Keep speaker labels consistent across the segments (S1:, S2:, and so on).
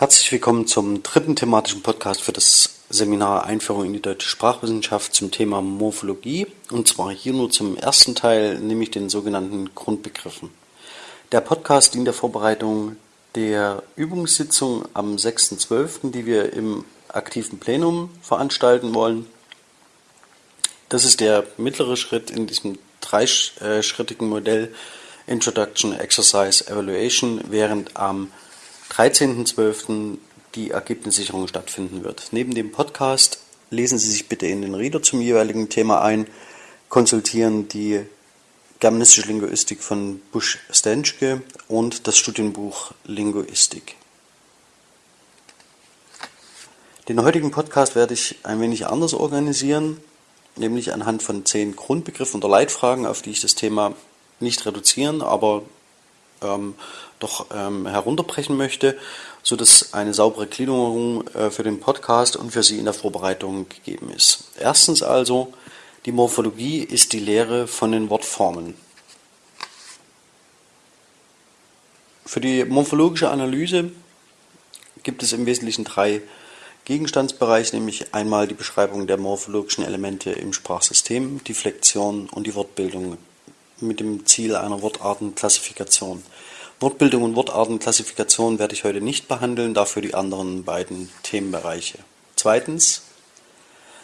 S1: Herzlich willkommen zum dritten thematischen Podcast für das Seminar Einführung in die deutsche Sprachwissenschaft zum Thema Morphologie und zwar hier nur zum ersten Teil, nämlich den sogenannten Grundbegriffen. Der Podcast dient der Vorbereitung der Übungssitzung am 6.12., die wir im aktiven Plenum veranstalten wollen. Das ist der mittlere Schritt in diesem dreischrittigen Modell Introduction, Exercise, Evaluation, während am 13.12. die Ergebnissicherung stattfinden wird. Neben dem Podcast lesen Sie sich bitte in den Reader zum jeweiligen Thema ein, konsultieren die Germanistische Linguistik von Busch-Stenschke und das Studienbuch Linguistik. Den heutigen Podcast werde ich ein wenig anders organisieren, nämlich anhand von zehn Grundbegriffen oder Leitfragen, auf die ich das Thema nicht reduzieren, aber ähm, doch ähm, herunterbrechen möchte, sodass eine saubere Gliederung äh, für den Podcast und für Sie in der Vorbereitung gegeben ist. Erstens also, die Morphologie ist die Lehre von den Wortformen. Für die morphologische Analyse gibt es im Wesentlichen drei Gegenstandsbereiche, nämlich einmal die Beschreibung der morphologischen Elemente im Sprachsystem, die Flexion und die Wortbildung mit dem Ziel einer Wortartenklassifikation. Wortbildung und Wortartenklassifikation werde ich heute nicht behandeln, dafür die anderen beiden Themenbereiche. Zweitens,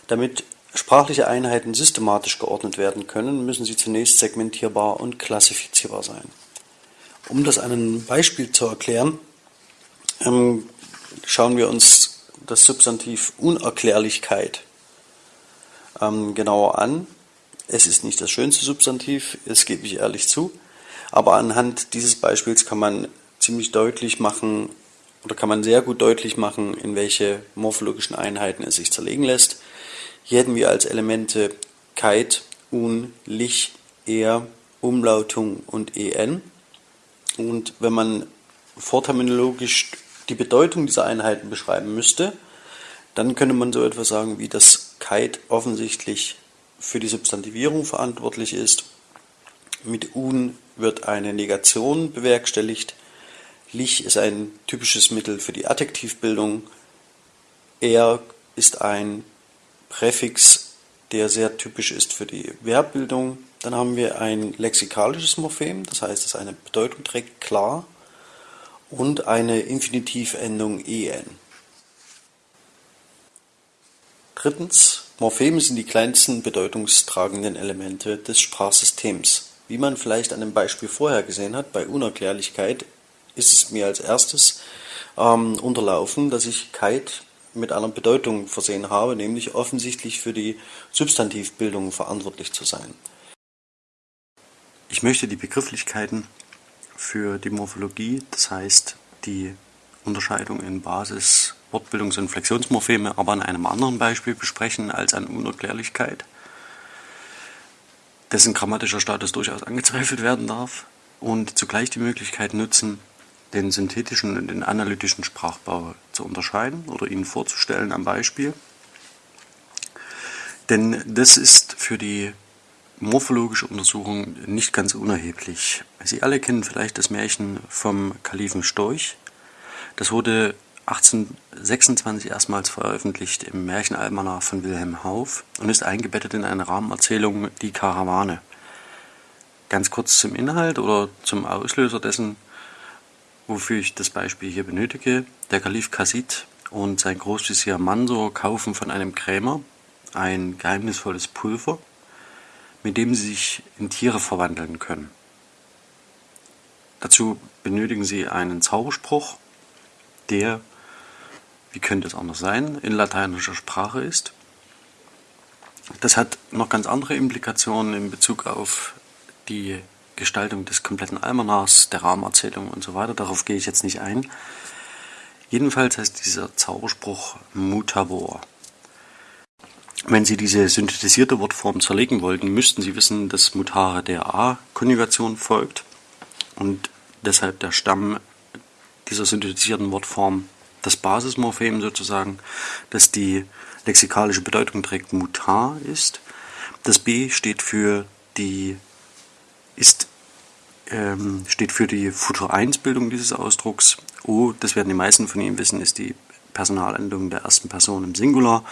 S1: damit sprachliche Einheiten systematisch geordnet werden können, müssen sie zunächst segmentierbar und klassifizierbar sein. Um das an einem Beispiel zu erklären, ähm, schauen wir uns das Substantiv Unerklärlichkeit ähm, genauer an. Es ist nicht das schönste Substantiv, das gebe ich ehrlich zu. Aber anhand dieses Beispiels kann man ziemlich deutlich machen oder kann man sehr gut deutlich machen, in welche morphologischen Einheiten es sich zerlegen lässt. Hier hätten wir als Elemente Kite, Un, Lich, Er, Umlautung und En. Und wenn man vorterminologisch die Bedeutung dieser Einheiten beschreiben müsste, dann könnte man so etwas sagen, wie das Kite offensichtlich für die Substantivierung verantwortlich ist. Mit Un wird eine Negation bewerkstelligt. Lich ist ein typisches Mittel für die Adjektivbildung. Er ist ein Präfix, der sehr typisch ist für die Verbbildung. Dann haben wir ein lexikalisches Morphem, das heißt, dass eine Bedeutung trägt, klar, und eine Infinitivendung en. Drittens, Morpheme sind die kleinsten bedeutungstragenden Elemente des Sprachsystems. Wie man vielleicht an dem Beispiel vorher gesehen hat, bei Unerklärlichkeit ist es mir als erstes ähm, unterlaufen, dass ich Kite mit einer Bedeutung versehen habe, nämlich offensichtlich für die Substantivbildung verantwortlich zu sein. Ich möchte die Begrifflichkeiten für die Morphologie, das heißt die Unterscheidung in Basis, Wortbildungs- und Flexionsmorpheme, aber an einem anderen Beispiel besprechen als an Unerklärlichkeit dessen grammatischer Status durchaus angezweifelt werden darf und zugleich die Möglichkeit nutzen, den synthetischen und den analytischen Sprachbau zu unterscheiden oder ihn vorzustellen am Beispiel. Denn das ist für die morphologische Untersuchung nicht ganz unerheblich. Sie alle kennen vielleicht das Märchen vom Kalifen Storch. Das wurde 1826 erstmals veröffentlicht im Märchenalmanach von Wilhelm Hauff und ist eingebettet in eine Rahmenerzählung Die Karawane. Ganz kurz zum Inhalt oder zum Auslöser dessen, wofür ich das Beispiel hier benötige. Der Kalif Kasid und sein Großvizier Mansur kaufen von einem Krämer ein geheimnisvolles Pulver, mit dem sie sich in Tiere verwandeln können. Dazu benötigen sie einen Zauberspruch, der wie könnte es anders sein, in lateinischer Sprache ist. Das hat noch ganz andere Implikationen in Bezug auf die Gestaltung des kompletten Almanachs, der Rahmenerzählung und so weiter. Darauf gehe ich jetzt nicht ein. Jedenfalls heißt dieser Zauberspruch Mutabor. Wenn Sie diese synthetisierte Wortform zerlegen wollten, müssten Sie wissen, dass Mutare der A-Konjugation folgt und deshalb der Stamm dieser synthetisierten Wortform das Basismorphem sozusagen, das die lexikalische Bedeutung trägt, mutar ist. Das B steht für die ist ähm, steht für die Futur 1 Bildung dieses Ausdrucks. O, das werden die meisten von Ihnen wissen, ist die Personalendung der ersten Person im Singular.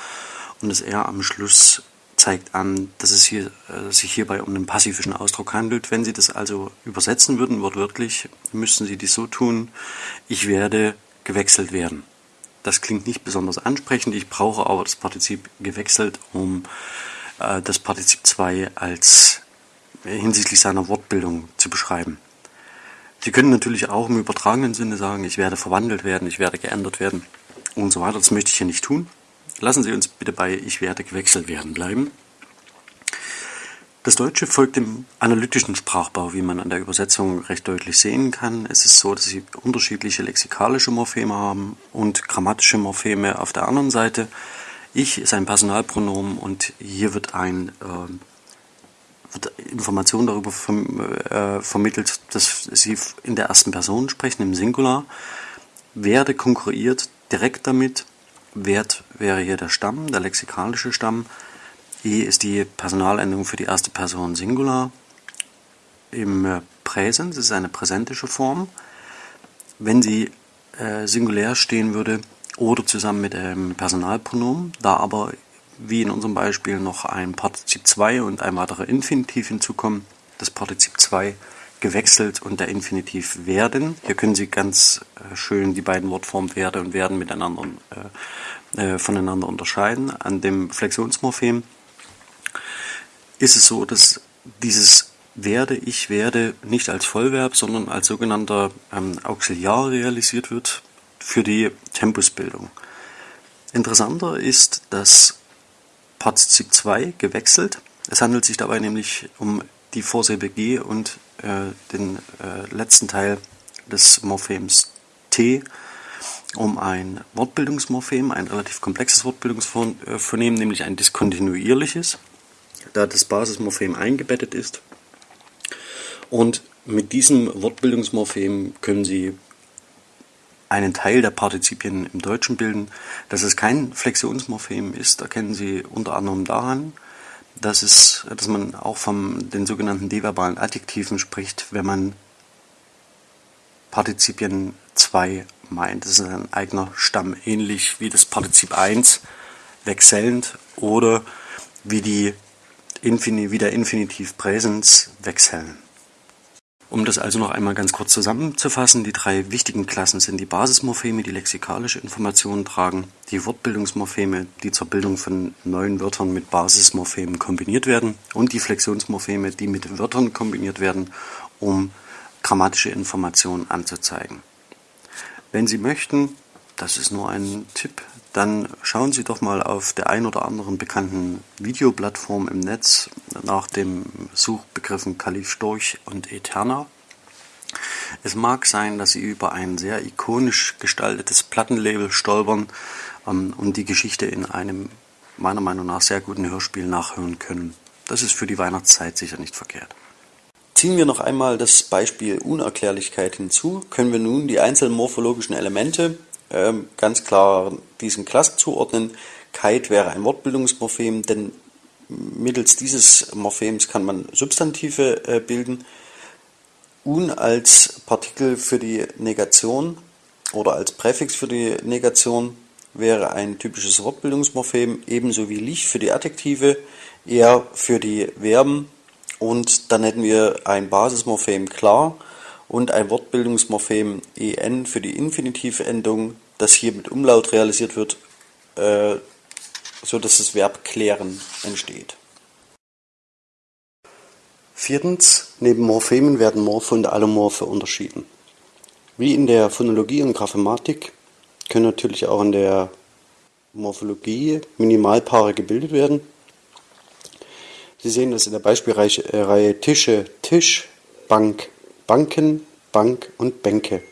S1: Und das R am Schluss zeigt an, dass es hier, äh, sich hierbei um einen passivischen Ausdruck handelt. Wenn Sie das also übersetzen würden, wortwörtlich, müssten Sie dies so tun, ich werde gewechselt werden. Das klingt nicht besonders ansprechend, ich brauche aber das Partizip gewechselt, um äh, das Partizip 2 als hinsichtlich seiner Wortbildung zu beschreiben. Sie können natürlich auch im übertragenen Sinne sagen, ich werde verwandelt werden, ich werde geändert werden und so weiter. Das möchte ich hier nicht tun. Lassen Sie uns bitte bei ich werde gewechselt werden bleiben. Das Deutsche folgt dem analytischen Sprachbau, wie man an der Übersetzung recht deutlich sehen kann. Es ist so, dass Sie unterschiedliche lexikalische Morpheme haben und grammatische Morpheme auf der anderen Seite. Ich ist ein Personalpronomen und hier wird ein äh, wird Information darüber äh, vermittelt, dass Sie in der ersten Person sprechen, im Singular. Werde konkurriert direkt damit. Wert wäre hier der Stamm, der lexikalische Stamm. E ist die Personalendung für die erste Person Singular. Im äh, Präsens ist eine präsentische Form. Wenn sie äh, singulär stehen würde oder zusammen mit einem Personalpronomen, da aber wie in unserem Beispiel noch ein Partizip 2 und ein weiterer Infinitiv hinzukommen, das Partizip 2 gewechselt und der Infinitiv werden. Hier können Sie ganz äh, schön die beiden Wortformen werde und werden miteinander äh, äh, voneinander unterscheiden. An dem Flexionsmorphem ist es so, dass dieses werde, ich werde nicht als Vollverb, sondern als sogenannter ähm, Auxiliar realisiert wird für die Tempusbildung. Interessanter ist, dass Partizip 2 gewechselt. Es handelt sich dabei nämlich um die Vorsilbe G und äh, den äh, letzten Teil des Morphems T um ein Wortbildungsmorphem, ein relativ komplexes Wortbildungsphonem, nämlich ein diskontinuierliches, da das Basismorphem eingebettet ist. Und mit diesem Wortbildungsmorphem können Sie einen Teil der Partizipien im Deutschen bilden. Dass es kein Flexionsmorphem ist, erkennen Sie unter anderem daran, dass, es, dass man auch von den sogenannten deverbalen Adjektiven spricht, wenn man Partizipien 2 meint. Das ist ein eigener Stamm, ähnlich wie das Partizip 1 wechselnd oder wie, die Infin wie der Infinitiv Präsens wechseln. Um das also noch einmal ganz kurz zusammenzufassen, die drei wichtigen Klassen sind die Basismorpheme, die lexikalische Informationen tragen, die Wortbildungsmorpheme, die zur Bildung von neuen Wörtern mit Basismorphemen kombiniert werden und die Flexionsmorpheme, die mit Wörtern kombiniert werden, um grammatische Informationen anzuzeigen. Wenn Sie möchten, das ist nur ein Tipp, dann schauen Sie doch mal auf der ein oder anderen bekannten Videoplattform im Netz nach dem Suchbegriffen Kalif Storch und Eterna. Es mag sein, dass Sie über ein sehr ikonisch gestaltetes Plattenlabel stolpern ähm, und die Geschichte in einem meiner Meinung nach sehr guten Hörspiel nachhören können. Das ist für die Weihnachtszeit sicher nicht verkehrt. Ziehen wir noch einmal das Beispiel Unerklärlichkeit hinzu, können wir nun die einzelnen morphologischen Elemente ähm, ganz klar diesen Klassen zuordnen. Kite wäre ein Wortbildungsmorphem, denn mittels dieses Morphems kann man Substantive äh, bilden. Un als Partikel für die Negation oder als Präfix für die Negation wäre ein typisches Wortbildungsmorphem, ebenso wie Lich für die Adjektive, er für die Verben und dann hätten wir ein Basismorphem klar und ein Wortbildungsmorphem en für die Infinitivendung das hier mit Umlaut realisiert wird, äh, so dass das Verb klären entsteht. Viertens, neben Morphemen werden Morphe und Allomorphe unterschieden. Wie in der Phonologie und Graphematik können natürlich auch in der Morphologie Minimalpaare gebildet werden. Sie sehen das in der Beispielreihe Tische, Tisch, Bank, Banken, Bank und Bänke.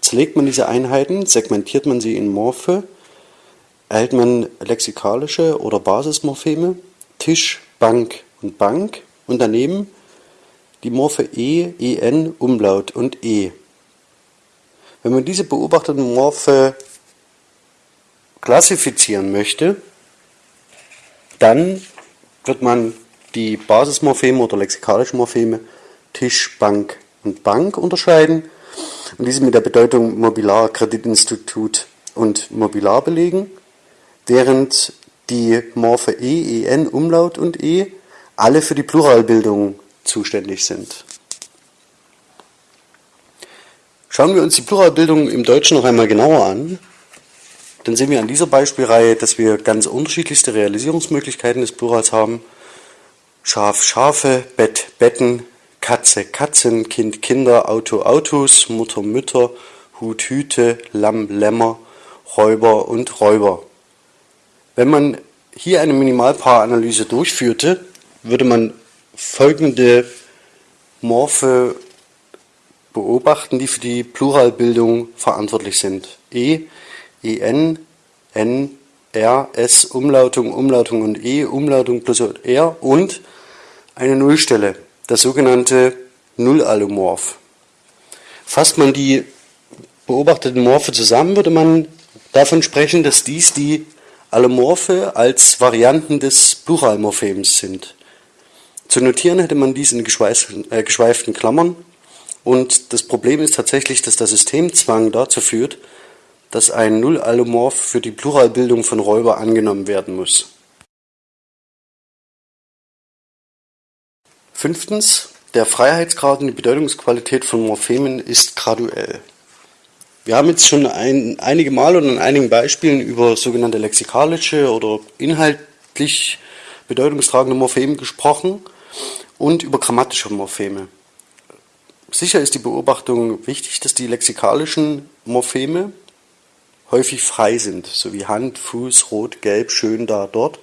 S1: Zerlegt man diese Einheiten, segmentiert man sie in Morphe, erhält man lexikalische oder Basismorpheme, Tisch, Bank und Bank und daneben die Morphe E, En, Umlaut und E. Wenn man diese beobachteten Morphe klassifizieren möchte, dann wird man die Basismorpheme oder lexikalischen Morpheme Tisch, Bank
S2: und Bank unterscheiden und diese mit der Bedeutung Mobilar, Kreditinstitut und Mobilar belegen, während die Morphe E, En, Umlaut und E alle für die Pluralbildung zuständig sind. Schauen wir uns die Pluralbildung im Deutschen noch einmal genauer an, dann sehen wir an dieser Beispielreihe, dass wir ganz unterschiedlichste Realisierungsmöglichkeiten des Plurals haben. Schaf, Schafe, Bett, Betten, Katze, Katzen, Kind, Kinder, Auto, Autos, Mutter, Mütter, Hut, Hüte, Lamm, Lämmer, Räuber und Räuber. Wenn man hier eine Minimalpaaranalyse durchführte, würde man folgende Morphe beobachten, die für die Pluralbildung verantwortlich sind. E, En, N, R, S, Umlautung, Umlautung und E, Umlautung plus R und eine Nullstelle das sogenannte Nullallomorph. Fasst man die beobachteten Morphe zusammen, würde man davon sprechen, dass dies die Allomorphe als Varianten des Pluralmorphems sind. Zu notieren hätte man dies in geschweiften, äh, geschweiften Klammern und das Problem ist tatsächlich, dass der Systemzwang dazu führt, dass ein Nullallomorph für die Pluralbildung von Räuber angenommen werden muss. Fünftens, der Freiheitsgrad und die Bedeutungsqualität von Morphemen ist graduell. Wir haben jetzt schon ein, einige Mal und an einigen Beispielen über sogenannte lexikalische oder inhaltlich bedeutungstragende Morpheme gesprochen und über grammatische Morpheme. Sicher ist die Beobachtung wichtig, dass die lexikalischen Morpheme häufig frei sind, so wie Hand, Fuß, Rot, Gelb, Schön, da, dort.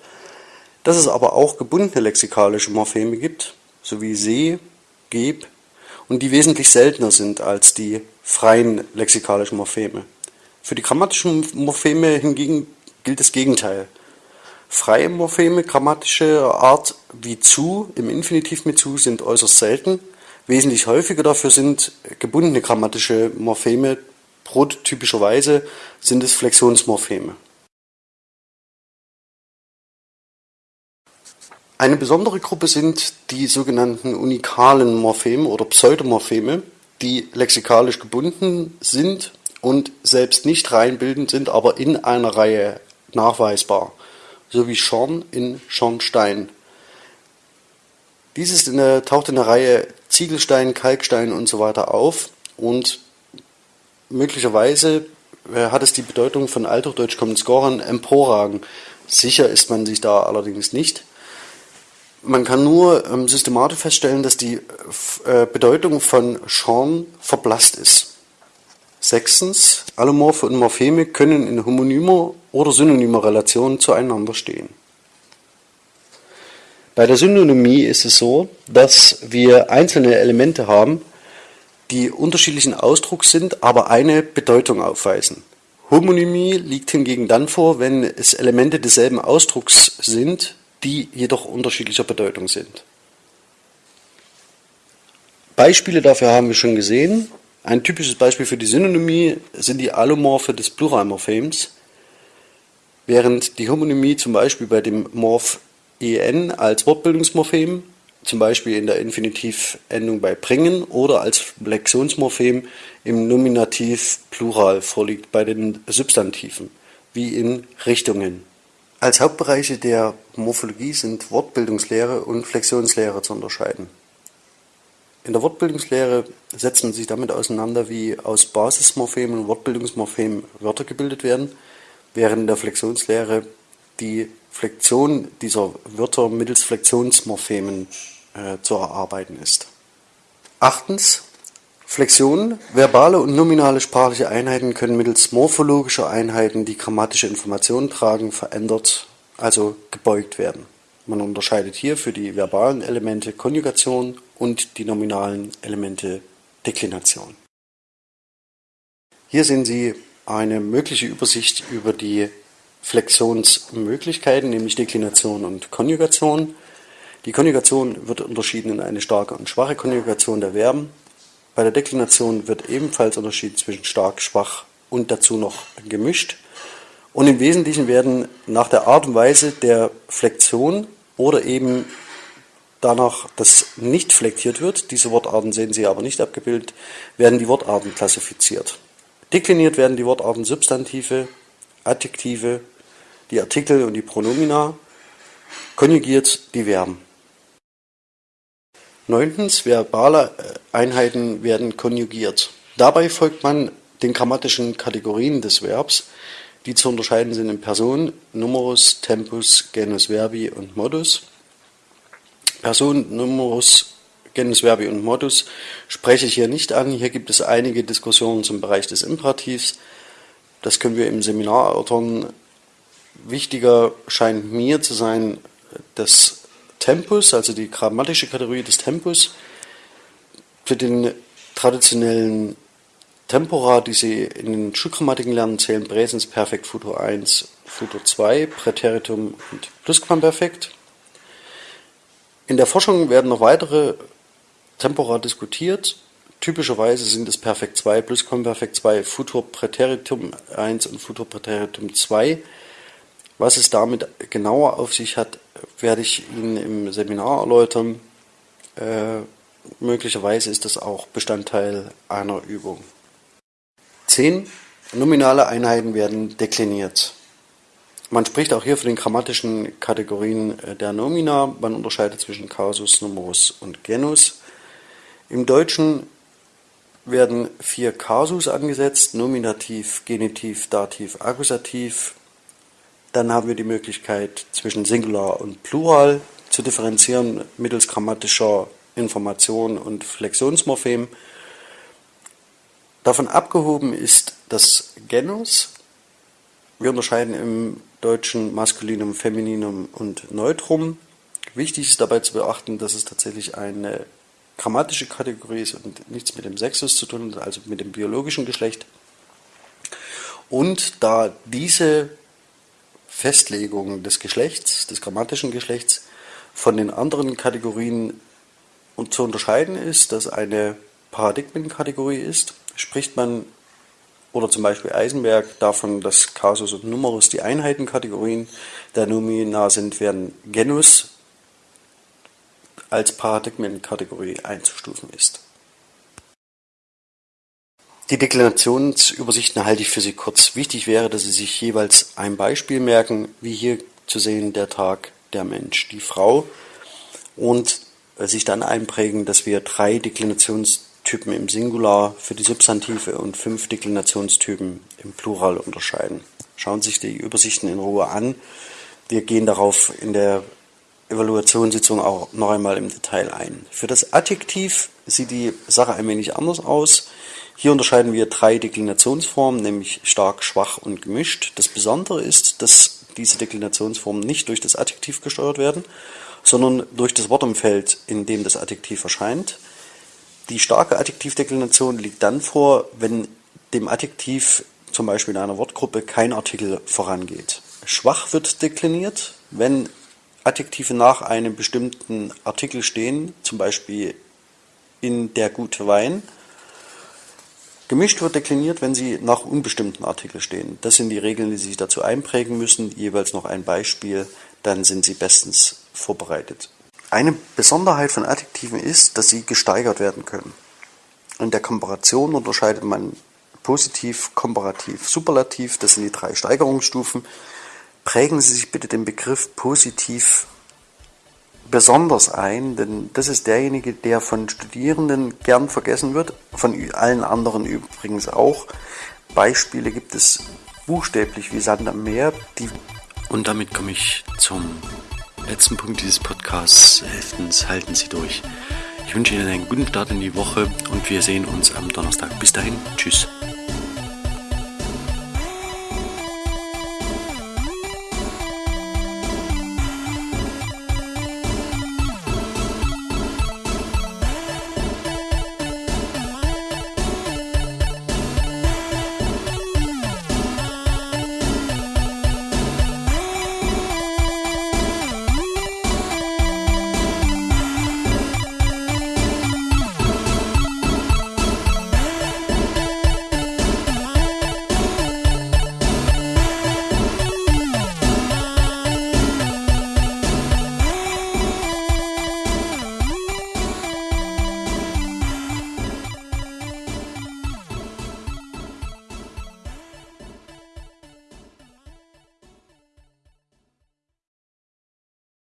S2: Dass es aber auch gebundene lexikalische Morpheme gibt, sowie See, Geb und die wesentlich seltener sind als die freien lexikalischen Morpheme. Für die grammatischen Morpheme hingegen gilt das Gegenteil. Freie Morpheme grammatische Art wie zu im Infinitiv mit zu sind äußerst selten. Wesentlich häufiger dafür sind gebundene grammatische Morpheme. Prototypischerweise sind es Flexionsmorpheme. Eine besondere Gruppe sind die sogenannten unikalen Morpheme oder Pseudomorpheme, die lexikalisch gebunden sind und selbst nicht reinbildend sind, aber in einer Reihe nachweisbar, so wie Schorn in Schornstein. Dieses in der, taucht in der Reihe Ziegelstein, Kalkstein und so weiter auf und möglicherweise äh, hat es die Bedeutung von Althochdeutsch kommenden Scorern emporragen. Sicher ist man sich da allerdings nicht. Man kann nur ähm, systematisch feststellen, dass die äh, Bedeutung von Sean verblasst ist. Sechstens, Allomorphe und Morpheme können in homonymer oder synonymer Relation zueinander stehen. Bei der Synonymie ist es so, dass wir einzelne Elemente haben, die unterschiedlichen Ausdrucks sind, aber eine Bedeutung aufweisen. Homonymie liegt hingegen dann vor, wenn es Elemente desselben Ausdrucks sind, die jedoch unterschiedlicher Bedeutung sind. Beispiele dafür haben wir schon gesehen. Ein typisches Beispiel für die Synonymie sind die Allomorphe des Pluralmorphems, während die Homonymie zum Beispiel bei dem Morph en als Wortbildungsmorphem, zum Beispiel in der Infinitivendung bei bringen oder als Flexionsmorphem im Nominativ Plural vorliegt bei den Substantiven, wie in Richtungen. Als Hauptbereiche der Morphologie sind Wortbildungslehre und Flexionslehre zu unterscheiden. In der Wortbildungslehre setzt man sich damit auseinander, wie aus Basismorphemen und Wortbildungsmorphemen Wörter gebildet werden, während in der Flexionslehre die Flexion dieser Wörter mittels Flexionsmorphemen äh, zu erarbeiten ist. Achtens, Flexion, verbale und nominale sprachliche Einheiten können mittels morphologischer Einheiten, die grammatische Informationen tragen, verändert, also gebeugt werden. Man unterscheidet hier für die verbalen Elemente Konjugation und die nominalen Elemente Deklination. Hier sehen Sie eine mögliche Übersicht über die Flexionsmöglichkeiten, nämlich Deklination und Konjugation. Die Konjugation wird unterschieden in eine starke und schwache Konjugation der Verben bei der Deklination wird ebenfalls unterschieden zwischen stark, schwach und dazu noch gemischt. Und im Wesentlichen werden nach der Art und Weise der Flexion oder eben danach das nicht flektiert wird, diese Wortarten sehen Sie aber nicht abgebildet, werden die Wortarten klassifiziert. Dekliniert werden die Wortarten Substantive, Adjektive, die Artikel und die Pronomina, konjugiert die Verben. Neuntens, verbale Einheiten werden konjugiert. Dabei folgt man den grammatischen Kategorien des Verbs, die zu unterscheiden sind in Person, Numerus, Tempus, Genus Verbi und Modus. Person, Numerus, Genus Verbi und Modus spreche ich hier nicht an. Hier gibt es einige Diskussionen zum Bereich des Imperativs. Das können wir im Seminar erörtern. Wichtiger scheint mir zu sein, das Tempus, also die grammatische Kategorie des Tempus. Für den traditionellen Tempora, die Sie in den Schulgrammatiken lernen, zählen Präsens, Perfekt, Futur 1, Futur 2, Präteritum und Plusquamperfekt. In der Forschung werden noch weitere Tempora diskutiert. Typischerweise sind es Perfekt 2, Plusquamperfekt 2, Futur Präteritum 1 und Futur Präteritum 2. Was es damit genauer auf sich hat, werde ich Ihnen im Seminar erläutern. Äh, möglicherweise ist das auch Bestandteil einer Übung. Zehn nominale Einheiten werden dekliniert. Man spricht auch hier von den grammatischen Kategorien äh, der Nomina. Man unterscheidet zwischen Kasus, Numerus und Genus. Im Deutschen werden vier Kasus angesetzt, Nominativ, Genitiv, Dativ, Akkusativ. Dann haben wir die Möglichkeit zwischen Singular und Plural zu differenzieren mittels grammatischer Information und Flexionsmorphem. Davon abgehoben ist das Genus. Wir unterscheiden im Deutschen Maskulinum, Femininum und Neutrum. Wichtig ist dabei zu beachten, dass es tatsächlich eine grammatische Kategorie ist und nichts mit dem Sexus zu tun hat, also mit dem biologischen Geschlecht. Und da diese Festlegung des Geschlechts, des grammatischen Geschlechts, von den anderen Kategorien zu unterscheiden ist, dass eine Paradigmenkategorie ist, spricht man oder zum Beispiel Eisenberg davon, dass Kasus und Numerus die Einheitenkategorien der Nomina sind, werden Genus als Paradigmenkategorie einzustufen ist. Die Deklinationsübersichten halte ich für Sie kurz. Wichtig wäre, dass Sie sich jeweils ein Beispiel merken, wie hier zu sehen der Tag, der Mensch, die Frau und sich dann einprägen, dass wir drei Deklinations Typen im Singular für die Substantive und fünf Deklinationstypen im Plural unterscheiden. Schauen Sie sich die Übersichten in Ruhe an. Wir gehen darauf in der Evaluationssitzung auch noch einmal im Detail ein. Für das Adjektiv sieht die Sache ein wenig anders aus. Hier unterscheiden wir drei Deklinationsformen, nämlich stark, schwach und gemischt. Das Besondere ist, dass diese Deklinationsformen nicht durch das Adjektiv gesteuert werden, sondern durch das Wortumfeld, in dem das Adjektiv erscheint. Die starke Adjektivdeklination liegt dann vor, wenn dem Adjektiv zum Beispiel in einer Wortgruppe kein Artikel vorangeht. Schwach wird dekliniert, wenn Adjektive nach einem bestimmten Artikel stehen, zum Beispiel in der gute Wein. Gemischt wird dekliniert, wenn sie nach unbestimmten Artikeln stehen. Das sind die Regeln, die Sie sich dazu einprägen müssen. Jeweils noch ein Beispiel, dann sind Sie bestens vorbereitet. Eine Besonderheit von Adjektiven ist, dass sie gesteigert werden können. In der Komparation unterscheidet man positiv, komparativ, superlativ. Das sind die drei Steigerungsstufen. Prägen Sie sich bitte den Begriff positiv besonders ein, denn das ist derjenige, der von Studierenden gern vergessen wird, von allen anderen übrigens auch. Beispiele gibt es buchstäblich wie Sand am Meer.
S1: Und damit komme ich zum letzten Punkt dieses Podcasts. Elftens, halten Sie durch. Ich wünsche Ihnen einen guten Start in die Woche und wir sehen uns am Donnerstag. Bis dahin, tschüss.